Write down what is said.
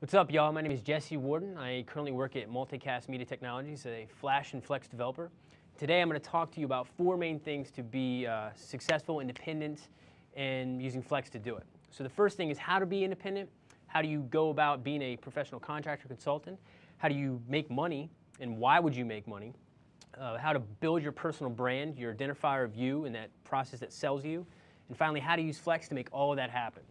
What's up, y'all? My name is Jesse Warden. I currently work at Multicast Media Technologies, a Flash and Flex developer. Today, I'm going to talk to you about four main things to be uh, successful, independent, and using Flex to do it. So the first thing is how to be independent. How do you go about being a professional contractor consultant? How do you make money, and why would you make money? Uh, how to build your personal brand, your identifier of you, and that process that sells you. And finally, how to use Flex to make all of that happen.